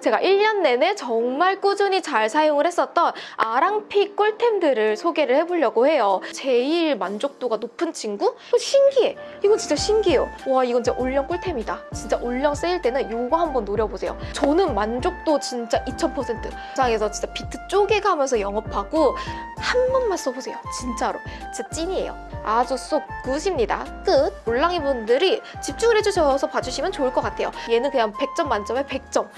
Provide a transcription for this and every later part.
제가 1년 내내 정말 꾸준히 잘 사용을 했었던 아랑픽 꿀템들을 소개를 해보려고 해요. 제일 만족도가 높은 친구? 신기해. 이건 진짜 신기해요. 와 이건 진짜 올영 꿀템이다. 진짜 올영 세일 때는 이거 한번 노려보세요. 저는 만족도 진짜 2000%. 장에서 진짜 비트 쪼개가면서 영업하고 한 번만 써보세요. 진짜로. 진짜 찐이에요. 아주 쏙 굿입니다. 끝. 몰랑이 분들이 집중을 해주셔서 봐주시면 좋을 것 같아요. 얘는 그냥 100점 만점에 100점.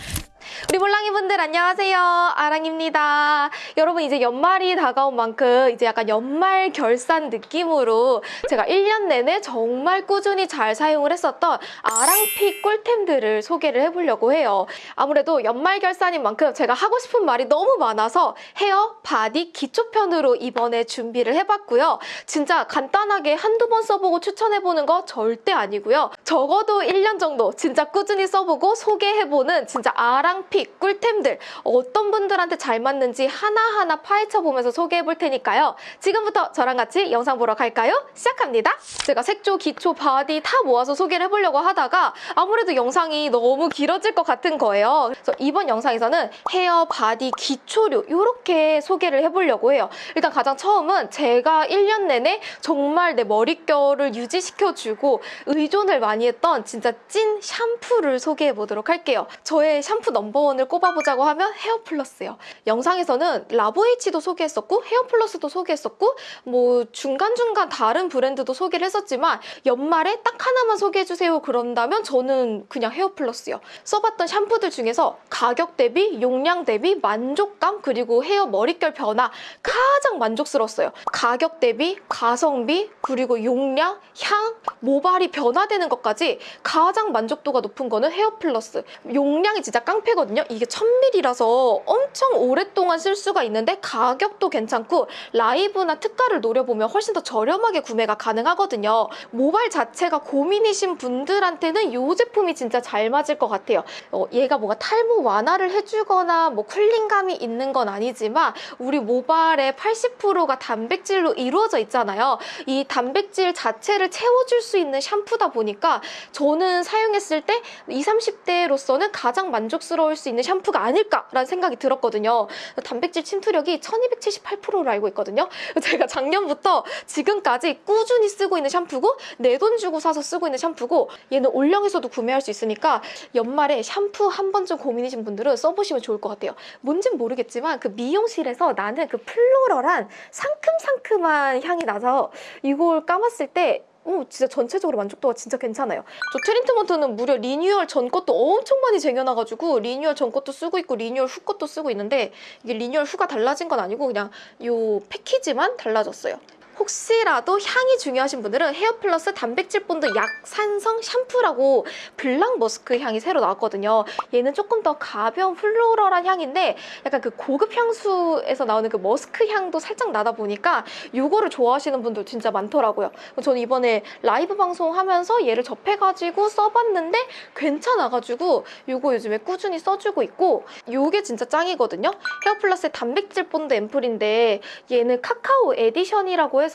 우리 몰랑이 분들 안녕하세요. 아랑입니다. 여러분 이제 연말이 다가온 만큼 이제 약간 연말 결산 느낌으로 제가 1년 내내 정말 꾸준히 잘 사용을 했었던 아랑pick 꿀템들을 소개를 해보려고 해요. 아무래도 연말 결산인 만큼 제가 하고 싶은 말이 너무 많아서 헤어, 바디, 기초편으로 이번에 준비를 해봤고요. 진짜 간단하게 한두 번 써보고 추천해보는 거 절대 아니고요. 적어도 1년 정도 진짜 꾸준히 써보고 소개해보는 진짜 아랑 pick 꿀템들 어떤 분들한테 잘 맞는지 하나하나 파헤쳐 보면서 소개해 볼 테니까요. 지금부터 저랑 같이 영상 보러 갈까요? 시작합니다. 제가 색조, 기초, 바디 다 모아서 소개를 해보려고 하다가 아무래도 영상이 너무 길어질 것 같은 거예요. 그래서 이번 영상에서는 헤어, 바디, 기초류 이렇게 소개를 해보려고 해요. 일단 가장 처음은 제가 1년 내내 정말 내 머릿결을 유지시켜주고 의존을 많이 했던 진짜 찐 샴푸를 소개해 보도록 할게요. 저의 샴푸 넘버원을 꼽아보자고 하면 헤어플러스요. 영상에서는 라보에이치도 소개했었고 헤어플러스도 소개했었고 뭐 중간중간 다른 브랜드도 소개를 했었지만 연말에 딱 하나만 소개해주세요 그런다면 저는 그냥 헤어플러스요. 써봤던 샴푸들 중에서 가격 대비, 용량 대비, 만족감 그리고 헤어 머릿결 변화 가장 만족스러웠어요. 가격 대비, 가성비 그리고 용량, 향, 모발이 변화되는 것까지 가장 만족도가 높은 거는 헤어플러스. 용량이 진짜 깡패 거든요. 이게 1000ml라서 엄청 오랫동안 쓸 수가 있는데 가격도 괜찮고 라이브나 특가를 노려보면 훨씬 더 저렴하게 구매가 가능하거든요. 모발 자체가 고민이신 분들한테는 이 제품이 진짜 잘 맞을 것 같아요. 어, 얘가 뭔가 탈모 완화를 해주거나 뭐 쿨링감이 있는 건 아니지만 우리 모발의 80%가 단백질로 이루어져 있잖아요. 이 단백질 자체를 채워줄 수 있는 샴푸다 보니까 저는 사용했을 때 20, 30대로서는 가장 만족스러 울 수 있는 샴푸가 아닐까라는 생각이 들었거든요. 단백질 침투력이 1278%로 알고 있거든요. 제가 작년부터 지금까지 꾸준히 쓰고 있는 샴푸고 내 돈 주고 사서 쓰고 있는 샴푸고 얘는 올영에서도 구매할 수 있으니까 연말에 샴푸 한 번쯤 고민이신 분들은 써보시면 좋을 것 같아요. 뭔진 모르겠지만 그 미용실에서 나는 그 플로럴한 상큼상큼한 향이 나서 이걸 감았을 때 오, 진짜 전체적으로 만족도가 진짜 괜찮아요. 저 트리트먼트는 무려 리뉴얼 전 것도 엄청 많이 쟁여놔가지고 리뉴얼 전 것도 쓰고 있고 리뉴얼 후 것도 쓰고 있는데 이게 리뉴얼 후가 달라진 건 아니고 그냥 요 패키지만 달라졌어요. 혹시라도 향이 중요하신 분들은 헤어플러스 단백질 본드 약산성 샴푸라고 블랑 머스크 향이 새로 나왔거든요. 얘는 조금 더 가벼운 floral한 향인데 약간 그 고급 향수에서 나오는 그 머스크 향도 살짝 나다 보니까 이거를 좋아하시는 분들 진짜 많더라고요. 저는 이번에 라이브 방송하면서 얘를 접해가지고 써봤는데 괜찮아가지고 이거 요즘에 꾸준히 써주고 있고 이게 진짜 짱이거든요. 헤어플러스의 단백질 본드 앰플인데 얘는 카카오 에디션이라고 해서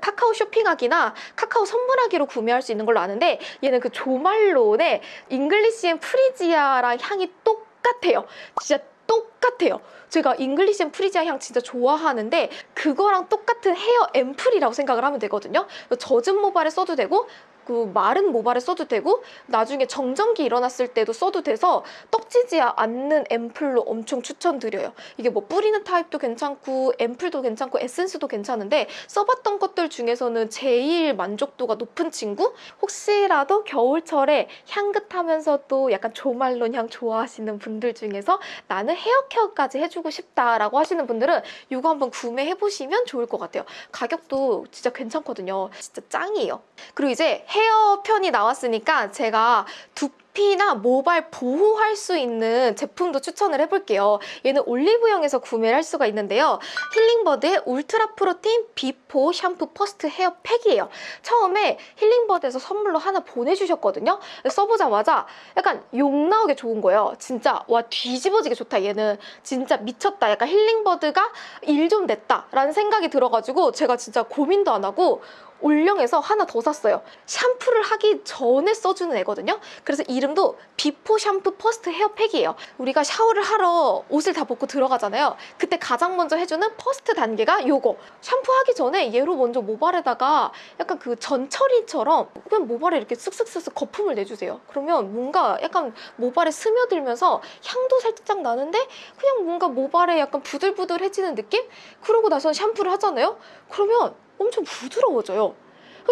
카카오 쇼핑하기나 카카오 선물하기로 구매할 수 있는 걸로 아는데 얘는 그 조말론의 English and Freesia랑 향이 똑같아요. 진짜 똑같아요. 제가 English and Freesia 향 진짜 좋아하는데 그거랑 똑같은 헤어 앰플이라고 생각을 하면 되거든요. 젖은 모발에 써도 되고 그 마른 모발에 써도 되고 나중에 정전기 일어났을 때도 써도 돼서 떡지지 않는 앰플로 엄청 추천드려요. 이게 뭐 뿌리는 타입도 괜찮고 앰플도 괜찮고 에센스도 괜찮은데 써봤던 것들 중에서는 제일 만족도가 높은 친구? 혹시라도 겨울철에 향긋하면서도 약간 조말론 향 좋아하시는 분들 중에서 나는 헤어 케어까지 해주고 싶다라고 하시는 분들은 이거 한번 구매해보시면 좋을 것 같아요. 가격도 진짜 괜찮거든요. 진짜 짱이에요. 그리고 이제 헤어 편이 나왔으니까 제가 두피나 모발 보호할 수 있는 제품도 추천을 해볼게요. 얘는 올리브영에서 구매를 할 수가 있는데요. 힐링버드의 울트라 protein before 샴푸 first 헤어 팩이에요. 처음에 힐링버드에서 선물로 하나 보내주셨거든요. 써보자마자 약간 욕 나오게 좋은 거예요. 진짜 와 뒤집어지게 좋다 얘는. 진짜 미쳤다. 약간 힐링버드가 일 좀 냈다 라는 생각이 들어가지고 제가 진짜 고민도 안 하고 올영에서 하나 더 샀어요. 샴푸를 하기 전에 써주는 애거든요. 그래서 이름도 before 샴푸 first 헤어팩이에요. 우리가 샤워를 하러 옷을 다 벗고 들어가잖아요. 그때 가장 먼저 해주는 first 단계가 요거. 샴푸하기 전에 얘로 먼저 모발에다가 약간 그 전처리처럼 그냥 모발에 이렇게 쓱쓱쓱쓱 거품을 내주세요. 그러면 뭔가 약간 모발에 스며들면서 향도 살짝 나는데 그냥 뭔가 모발에 약간 부들부들해지는 느낌? 그러고 나서 샴푸를 하잖아요? 그러면 엄청 부드러워져요.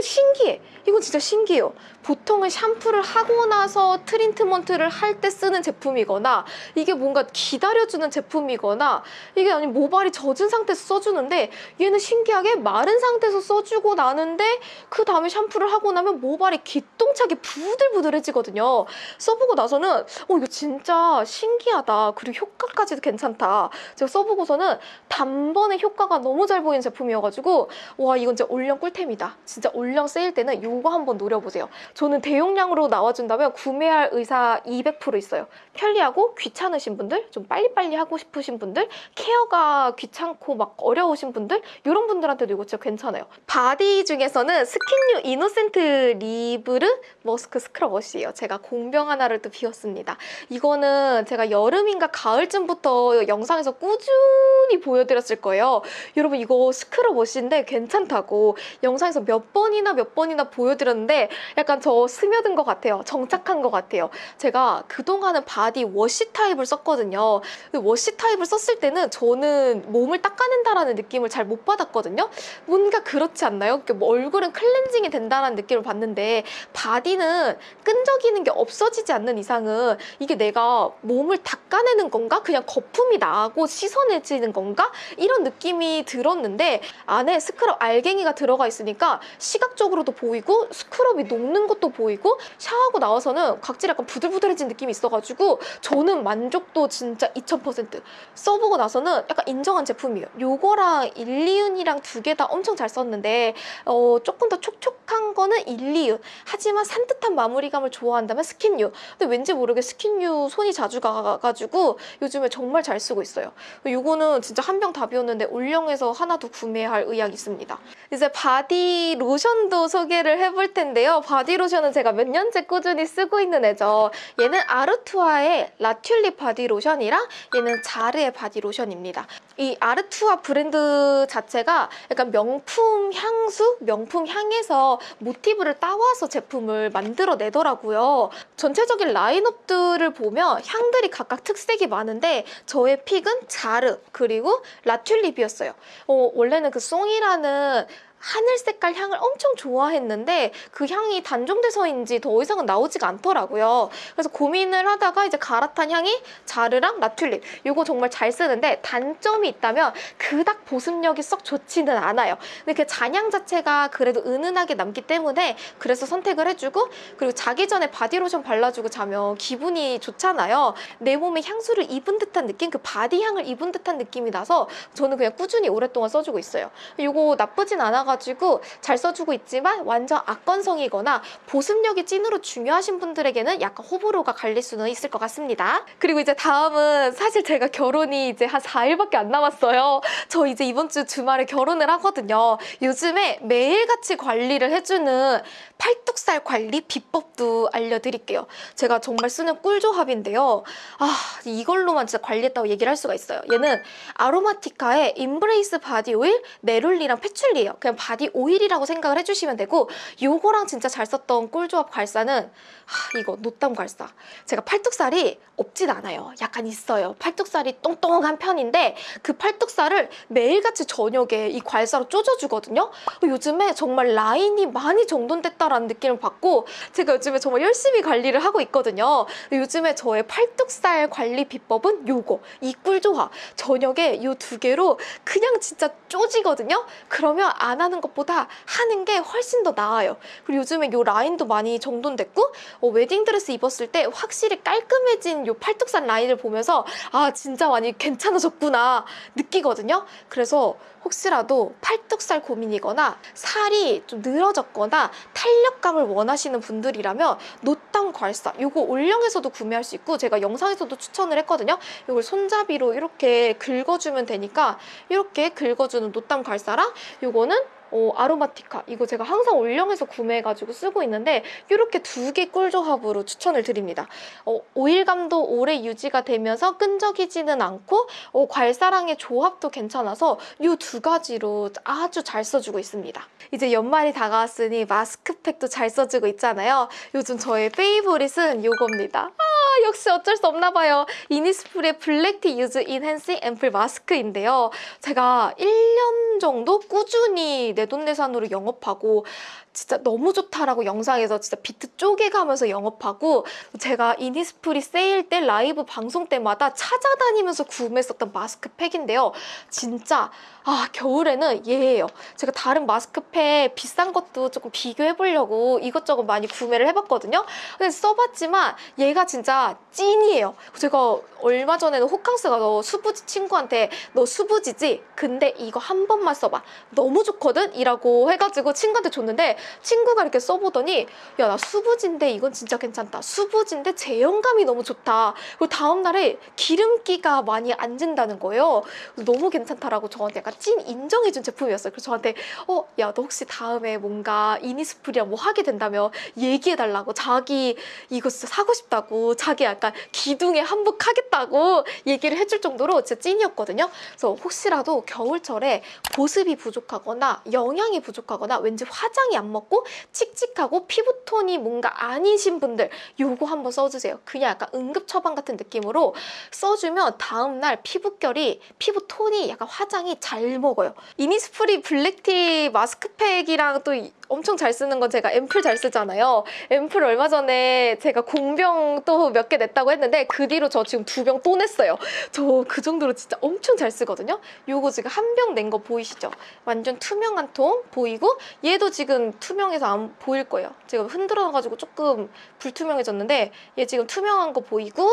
신기해. 이건 진짜 신기해요. 보통은 샴푸를 하고 나서 트리트먼트를 할 때 쓰는 제품이거나 이게 뭔가 기다려주는 제품이거나 이게 아니 모발이 젖은 상태에서 써주는데 얘는 신기하게 마른 상태에서 써주고 나는데 그 다음에 샴푸를 하고 나면 모발이 기똥차게 부들부들해지거든요. 써보고 나서는 어 이거 진짜 신기하다. 그리고 효과까지도 괜찮다. 제가 써보고서는 단번에 효과가 너무 잘 보이는 제품이어가지고 와 이건 진짜 올영 꿀템이다. 진짜 올영 세일 때는 이거 한번 노려보세요. 저는 대용량으로 나와준다면 구매할 의사 200% 있어요. 편리하고 귀찮으신 분들, 좀 빨리빨리 하고 싶으신 분들, 케어가 귀찮고 막 어려우신 분들 이런 분들한테도 이거 진짜 괜찮아요. 바디 중에서는 스킨뉴 innocent libre 머스크 스크럽 wash예요. 제가 공병 하나를 또 비웠습니다. 이거는 제가 여름인가 가을쯤부터 영상에서 꾸준히 보여드렸을 거예요. 여러분 이거 스크럽 wash인데 괜찮다고 영상에서 몇번 이나 몇 번이나 보여드렸는데 약간 저 스며든 것 같아요. 정착한 것 같아요. 제가 그동안은 바디 wash 타입을 썼거든요. 근데 wash 타입을 썼을 때는 저는 몸을 닦아낸다라는 느낌을 잘 못 받았거든요. 뭔가 그렇지 않나요? 뭐 얼굴은 클렌징이 된다는 느낌을 받는데 바디는 끈적이는 게 없어지지 않는 이상은 이게 내가 몸을 닦아내는 건가? 그냥 거품이 나고 씻어내지는 건가? 이런 느낌이 들었는데 안에 스크럽 알갱이가 들어가 있으니까 시각적으로도 보이고 스크럽이 녹는 것도 보이고 샤워하고 나와서는 각질 약간 부들부들해진 느낌이 있어가지고 저는 만족도 진짜 2000% 써보고 나서는 약간 인정한 제품이에요. 요거랑 일리윤이랑 두 개 다 엄청 잘 썼는데 어, 조금 더 촉촉한 거는 일리윤 하지만 산뜻한 마무리감을 좋아한다면 스킨유 근데 왠지 모르게 스킨유 손이 자주 가가지고 요즘에 정말 잘 쓰고 있어요. 요거는 진짜 한병다 비웠는데 올영에서 하나 더 구매할 의향이 있습니다. 이제 바디 로션 도 소개를 해볼 텐데요. 바디 로션은 제가 몇 년째 꾸준히 쓰고 있는 애죠. 얘는 아르투아의 라튤립 바디 로션이랑 얘는 자르의 바디 로션입니다. 이 아르투아 브랜드 자체가 약간 명품 향수, 명품 향에서 모티브를 따와서 제품을 만들어내더라고요. 전체적인 라인업들을 보면 향들이 각각 특색이 많은데 저의 pick은 자르 그리고 라튤립이었어요. 어, 원래는 그 송이라는 하늘 색깔 향을 엄청 좋아했는데 그 향이 단종돼서인지 더 이상은 나오지가 않더라고요. 그래서 고민을 하다가 이제 갈아탄 향이 자르랑 라튤립 이거 정말 잘 쓰는데 단점이 있다면 그닥 보습력이 썩 좋지는 않아요. 근데 그 잔향 자체가 그래도 은은하게 남기 때문에 그래서 선택을 해주고 그리고 자기 전에 바디로션 발라주고 자면 기분이 좋잖아요. 내 몸에 향수를 입은 듯한 느낌, 그 바디 향을 입은 듯한 느낌이 나서 저는 그냥 꾸준히 오랫동안 써주고 있어요. 이거 나쁘진 않아 가 지고 잘 써주고 있지만 완전 악건성이거나 보습력이 찐으로 중요하신 분들에게는 약간 호불호가 갈릴 수는 있을 것 같습니다. 그리고 이제 다음은 사실 제가 결혼이 이제 한 4일밖에 안 남았어요. 저 이제 이번 주 주말에 결혼을 하거든요. 요즘에 매일같이 관리를 해주는 팔뚝살 관리 비법도 알려드릴게요. 제가 정말 쓰는 꿀조합인데요. 아 이걸로만 진짜 관리했다고 얘기를 할 수가 있어요. 얘는 아로마티카의 Embrace body oil, neroli랑 patchouli예요. 그냥 바디 오일이라고 생각을 해주시면 되고 요거랑 진짜 잘 썼던 꿀조합 괄사는 하, 이거 노땀 괄사. 제가 팔뚝살이 없진 않아요. 약간 있어요. 팔뚝살이 똥똥한 편인데 그 팔뚝살을 매일같이 저녁에 이 괄사로 쪼져주거든요. 요즘에 정말 라인이 많이 정돈됐다라는 느낌을 받고 제가 요즘에 정말 열심히 관리를 하고 있거든요. 요즘에 저의 팔뚝살 관리 비법은 요거, 이 꿀조합. 저녁에 이 두 개로 그냥 진짜 쪼지거든요. 그러면 안 하는 것보다 하는 게 훨씬 더 나아요. 그리고 요즘에 이 라인도 많이 정돈됐고 어, 웨딩드레스 입었을 때 확실히 깔끔해진 이 팔뚝살 라인을 보면서 아 진짜 많이 괜찮아졌구나 느끼거든요. 그래서 혹시라도 팔뚝살 고민이거나 살이 좀 늘어졌거나 탄력감을 원하시는 분들이라면 노땀 괄사 이거 올영에서도 구매할 수 있고 제가 영상에서도 추천을 했거든요. 이걸 손잡이로 이렇게 긁어주면 되니까 이렇게 긁어주는 노땅 괄사랑 이거는 어, 아로마티카 이거 제가 항상 올영에서 구매해가지고 쓰고 있는데 이렇게 두 개 꿀조합으로 추천을 드립니다. 어, 오일감도 오래 유지가 되면서 끈적이지는 않고 어, 괄사랑의 조합도 괜찮아서 이 두 가지로 아주 잘 써주고 있습니다. 이제 연말이 다가왔으니 마스크팩도 잘 써주고 있잖아요. 요즘 저의 favorite은 이겁니다. 아 역시 어쩔 수 없나 봐요. 이니스프리의 Black Tea Youth Enhancing Ampoule Mask인데요. 제가 1년 정도 꾸준히 내돈내산으로 영업하고 진짜 너무 좋다라고 영상에서 진짜 비트 쪼개가면서 영업하고 제가 이니스프리 세일 때 라이브 방송 때마다 찾아다니면서 구매했었던 마스크팩인데요. 진짜 아 겨울에는 얘예요. 제가 다른 마스크팩 비싼 것도 조금 비교해보려고 이것저것 많이 구매를 해봤거든요. 근데 써봤지만 얘가 진짜 찐이에요. 제가 얼마 전에는 호캉스가 너 수부지 친구한테 너 수부지지? 근데 이거 한 번만 써봐. 너무 좋거든? 이라고 해가지고 친구한테 줬는데 친구가 이렇게 써보더니 야 나 수부지인데 이건 진짜 괜찮다. 수부지인데 제형감이 너무 좋다. 그리고 다음날에 기름기가 많이 안 진다는 거예요. 너무 괜찮다라고 저한테 약간 찐 인정해준 제품이었어요. 그래서 저한테 어, 야, 너 혹시 다음에 뭔가 이니스프리랑 뭐 하게 된다면 얘기해달라고 자기 이거 진짜 사고 싶다고 자기 약간 기둥에 한복하겠다고 얘기를 해줄 정도로 진짜 찐이었거든요. 그래서 혹시라도 겨울철에 보습이 부족하거나 영양이 부족하거나 왠지 화장이 안 먹고 칙칙하고 피부톤이 뭔가 아니신 분들 요거 한번 써주세요. 그냥 약간 응급 처방 같은 느낌으로 써주면 다음날 피부결이 피부톤이 약간 화장이 잘 먹어요. 이니스프리 블랙티 마스크팩이랑 또 이- 엄청 잘 쓰는 건 제가 앰플 잘 쓰잖아요. 앰플 얼마 전에 제가 공병 또 몇 개 냈다고 했는데 그 뒤로 저 지금 두 병 또 냈어요. 저 그 정도로 진짜 엄청 잘 쓰거든요. 요거 지금 한 병 낸 거 보이시죠? 완전 투명한 통 보이고 얘도 지금 투명해서 안 보일 거예요. 제가 흔들어가지고 조금 불투명해졌는데 얘 지금 투명한 거 보이고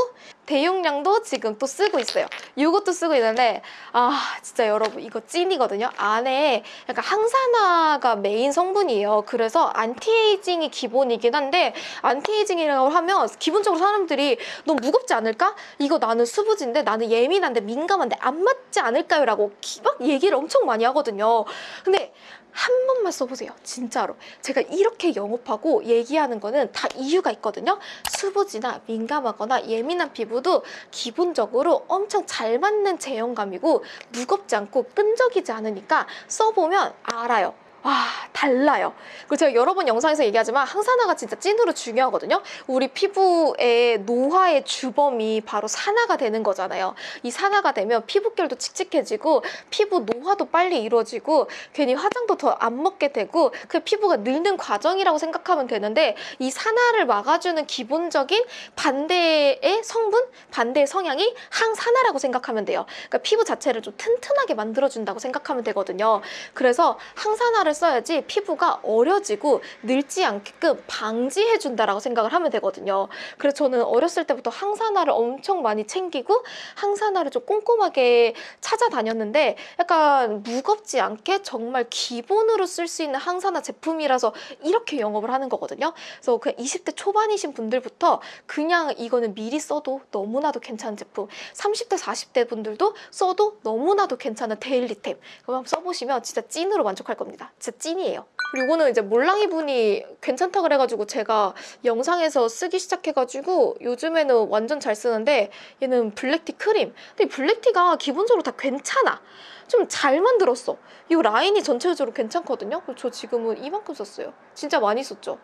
대용량도 지금 또 쓰고 있어요. 요것도 쓰고 있는데 아 진짜 여러분 이거 찐이거든요. 안에 약간 항산화가 메인 성분이에요. 그래서 anti-aging이 기본이긴 한데 anti-aging이라고 하면 기본적으로 사람들이 너무 무겁지 않을까? 이거 나는 수부지인데 나는 예민한데 민감한데 안 맞지 않을까요? 라고 기- 막 얘기를 엄청 많이 하거든요. 근데 한 번만 써보세요. 진짜로. 제가 이렇게 영업하고 얘기하는 거는 다 이유가 있거든요. 수부지나 민감하거나 예민한 피부도 기본적으로 엄청 잘 맞는 제형감이고 무겁지 않고 끈적이지 않으니까 써보면 알아요. 와 달라요. 그리고 제가 여러 번 영상에서 얘기하지만 항산화가 진짜 찐으로 중요하거든요. 우리 피부의 노화의 주범이 바로 산화가 되는 거잖아요. 이 산화가 되면 피부결도 칙칙해지고 피부 노화도 빨리 이루어지고 괜히 화장도 더 안 먹게 되고 그 피부가 늙는 과정이라고 생각하면 되는데 이 산화를 막아주는 기본적인 반대의 성분, 반대의 성향이 항산화라고 생각하면 돼요. 그러니까 피부 자체를 좀 튼튼하게 만들어준다고 생각하면 되거든요. 그래서 항산화를 써야지 피부가 어려지고 늙지 않게끔 방지해준다라고 생각을 하면 되거든요. 그래서 저는 어렸을 때부터 항산화를 엄청 많이 챙기고 항산화를 좀 꼼꼼하게 찾아다녔는데 약간 무겁지 않게 정말 기본으로 쓸 수 있는 항산화 제품이라서 이렇게 영업을 하는 거거든요. 그래서 그 20대 초반이신 분들부터 그냥 이거는 미리 써도 너무나도 괜찮은 제품 30대 40대 분들도 써도 너무나도 괜찮은 데일리템 그거 한번 써보시면 진짜 찐으로 만족할 겁니다. 진짜 찐이에요. 이거는 이제 몰랑이 분이 괜찮다 그래가지고 제가 영상에서 쓰기 시작해가지고 요즘에는 완전 잘 쓰는데 얘는 블랙티 크림. 근데 이 블랙티가 기본적으로 다 괜찮아. 좀 잘 만들었어. 이 라인이 전체적으로 괜찮거든요. 저 지금은 이만큼 썼어요. 진짜 많이 썼죠.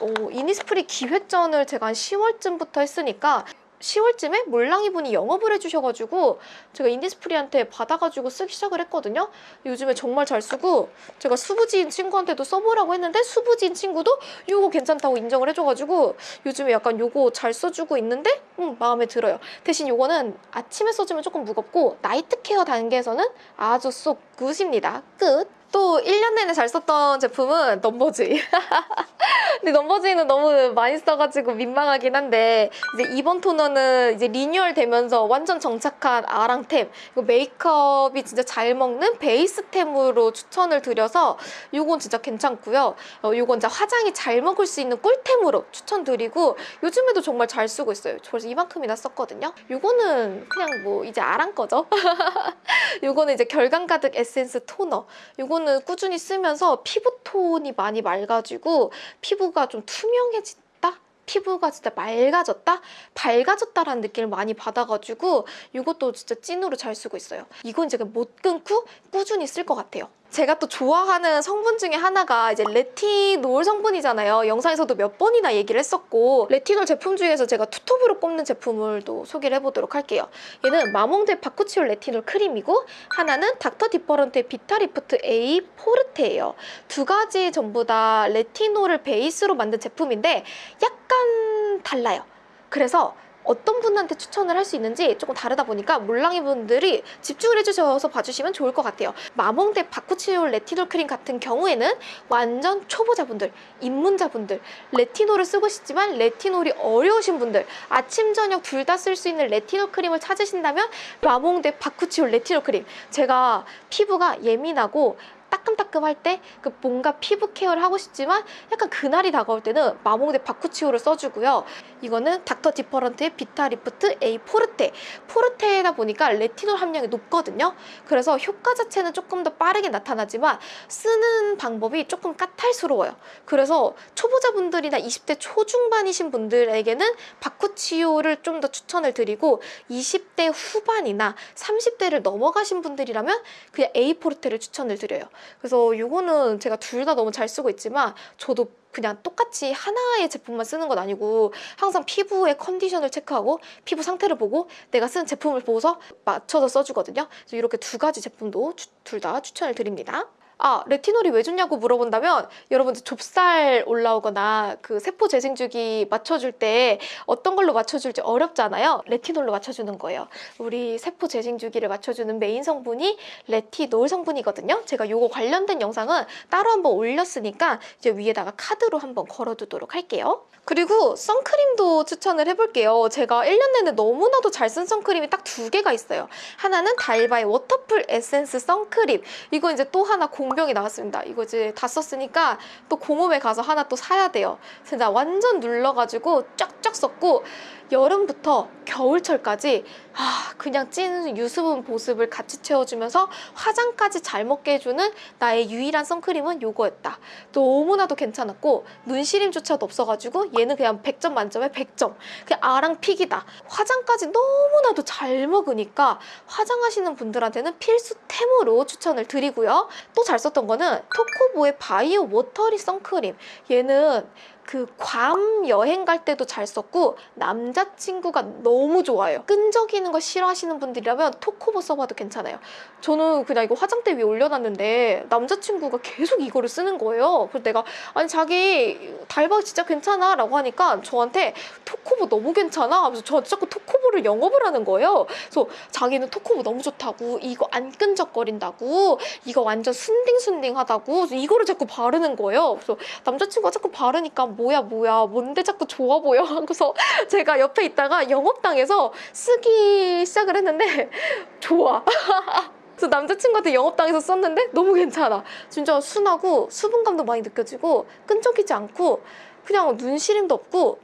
어, 이니스프리 기획전을 제가 한 10월쯤부터 했으니까 10월쯤에 몰랑이 분이 영업을 해주셔가지고 제가 인디스프리한테 받아가지고 쓰기 시작을 했거든요. 요즘에 정말 잘 쓰고 제가 수부지인 친구한테도 써보라고 했는데 수부지인 친구도 이거 괜찮다고 인정을 해줘가지고 요즘에 약간 요거 잘 써주고 있는데 음, 마음에 들어요. 대신 요거는 아침에 써주면 조금 무겁고 night care 단계에서는 아주 so good입니다. 끝. 또 1년 내내 잘 썼던 제품은 넘버즈이. 근데 넘버즈이는 너무 많이 써가지고 민망하긴 한데 이제 이번 토너는 이제 리뉴얼 되면서 완전 정착한 아랑템 이거 메이크업이 진짜 잘 먹는 베이스템으로 추천을 드려서 이건 진짜 괜찮고요. 어, 이건 진짜 화장이 잘 먹을 수 있는 꿀템으로 추천드리고 요즘에도 정말 잘 쓰고 있어요. 저 그래서 이만큼이나 썼거든요. 이거는 그냥 뭐 이제 아랑 거죠. 요거는 이제 결감 가득 에센스 토너. 요거는 꾸준히 쓰면서 피부톤이 많이 맑아지고 피부가 좀 투명해진다? 피부가 진짜 맑아졌다? 밝아졌다라는 느낌을 많이 받아가지고 이것도 진짜 찐으로 잘 쓰고 있어요. 이건 제가 못 끊고 꾸준히 쓸 것 같아요. 제가 또 좋아하는 성분 중에 하나가 이제 레티놀 성분이잖아요. 영상에서도 몇 번이나 얘기를 했었고 레티놀 제품 중에서 제가 투톱으로 꼽는 제품을 또 소개를 해보도록 할게요. 얘는 마몽드 바쿠치올 레티놀 크림이고 하나는 닥터 디퍼런트의 비타리프트 A 포르테예요. 두 가지 전부 다 레티놀을 베이스로 만든 제품인데 약간 달라요. 그래서 어떤 분한테 추천을 할 수 있는지 조금 다르다 보니까 몰랑이 분들이 집중을 해주셔서 봐주시면 좋을 것 같아요. 마몽드 바쿠치올 레티놀 크림 같은 경우에는 완전 초보자분들, 입문자분들, 레티놀을 쓰고 싶지만 레티놀이 어려우신 분들, 아침, 저녁 둘 다 쓸 수 있는 레티놀 크림을 찾으신다면 마몽드 바쿠치올 레티놀 크림. 제가 피부가 예민하고 따끔따끔할 때 그 뭔가 피부 케어를 하고 싶지만 약간 그날이 다가올 때는 마몽드 bakuchiol을 써주고요. 이거는 닥터 디퍼런트의 비타 리프트 A 포르테. 포르테다 보니까 레티놀 함량이 높거든요. 그래서 효과 자체는 조금 더 빠르게 나타나지만 쓰는 방법이 조금 까탈스러워요. 그래서 초보자분들이나 20대 초중반이신 분들에게는 바쿠치오를 좀 더 추천을 드리고 20대 후반이나 30대를 넘어가신 분들이라면 그냥 A 포르테를 추천을 드려요. 그래서 이거는 제가 둘 다 너무 잘 쓰고 있지만 저도 그냥 똑같이 하나의 제품만 쓰는 건 아니고 항상 피부의 컨디션을 체크하고 피부 상태를 보고 내가 쓴 제품을 보고서 맞춰서 써주거든요. 그래서 이렇게 두 가지 제품도 둘 다 추천을 드립니다. 아, 레티놀이 왜 좋냐고 물어본다면 여러분들 좁쌀 올라오거나 그 세포 재생 주기 맞춰줄 때 어떤 걸로 맞춰줄지 어렵잖아요. 레티놀로 맞춰주는 거예요. 우리 세포 재생 주기를 맞춰주는 메인 성분이 레티놀 성분이거든요. 제가 요거 관련된 영상은 따로 한번 올렸으니까 이제 위에다가 카드로 한번 걸어두도록 할게요. 그리고 선크림도 추천을 해볼게요. 제가 1년 내내 너무나도 잘 쓴 선크림이 딱 두 개가 있어요. 하나는 달바의 Waterfull 에센스 선크림. 이거 이제 또 하나 공병이 나왔습니다. 이거 이제 다 썼으니까 또 공홈에 가서 하나 또 사야 돼요. 진짜 완전 눌러가지고 쫙쫙 썼고 여름부터 겨울철까지 아 그냥 찐 유수분 보습을 같이 채워주면서 화장까지 잘 먹게 해주는 나의 유일한 선크림은 요거였다. 너무나도 괜찮았고 눈시림조차도 없어가지고 얘는 그냥 100점 만점에 100점. 그냥 아랑 픽이다. 화장까지 너무나도 잘 먹으니까 화장하시는 분들한테는 필수템으로 추천을 드리고요. 또 잘 썼던 거는 토코보의 바이오 워터리 선크림. 얘는 그 괌 여행 갈 때도 잘 썼고 남자친구가 너무 좋아요. 끈적이는 거 싫어하시는 분들이라면 토코보 써봐도 괜찮아요. 저는 그냥 이거 화장대 위에 올려놨는데 남자친구가 계속 이거를 쓰는 거예요. 그래서 내가 아니 자기 달박 진짜 괜찮아 라고 하니까 저한테 토코보 너무 괜찮아 하면서 저한테 자꾸 토코보를 영업을 하는 거예요. 그래서 자기는 토코보 너무 좋다고 이거 안 끈적거린다고 이거 완전 순딩순딩하다고 이거를 자꾸 바르는 거예요. 그래서 남자친구가 자꾸 바르니까 뭐야 뭐야 뭔데 자꾸 좋아 보여 하고서 제가 옆에 있다가 영업당해서 쓰기 시작을 했는데 좋아. 그래서 남자친구한테 영업당해서 썼는데 너무 괜찮아. 진짜 순하고 수분감도 많이 느껴지고 끈적이지 않고 그냥 눈시림도 없고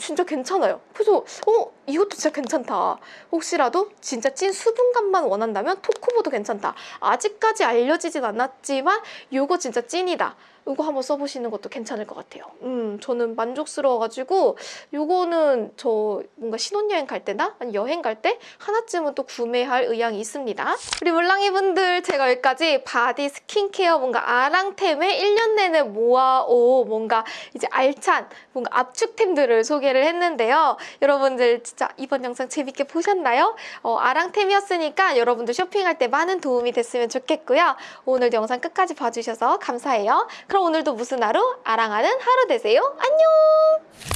진짜 괜찮아요. 그래서 어 이것도 진짜 괜찮다. 혹시라도 진짜 찐 수분감만 원한다면 토코보도 괜찮다. 아직까지 알려지진 않았지만 이거 진짜 찐이다. 이거 한번 써보시는 것도 괜찮을 것 같아요. 음, 저는 만족스러워가지고 이거는 저 뭔가 신혼여행 갈 때나 아니 여행 갈 때 하나쯤은 또 구매할 의향이 있습니다. 우리 몰랑이 분들 제가 여기까지 바디 스킨케어 뭔가 아랑템에 1년 내내 모아오 뭔가 이제 알찬 뭔가 압축템들을 소개를 했는데요. 여러분들 진짜 이번 영상 재밌게 보셨나요? 어, 아랑템이었으니까 여러분들 쇼핑할 때 많은 도움이 됐으면 좋겠고요. 오늘도 영상 끝까지 봐주셔서 감사해요. 그럼 오늘도 무슨 하루? 아랑하는 하루 되세요. 안녕!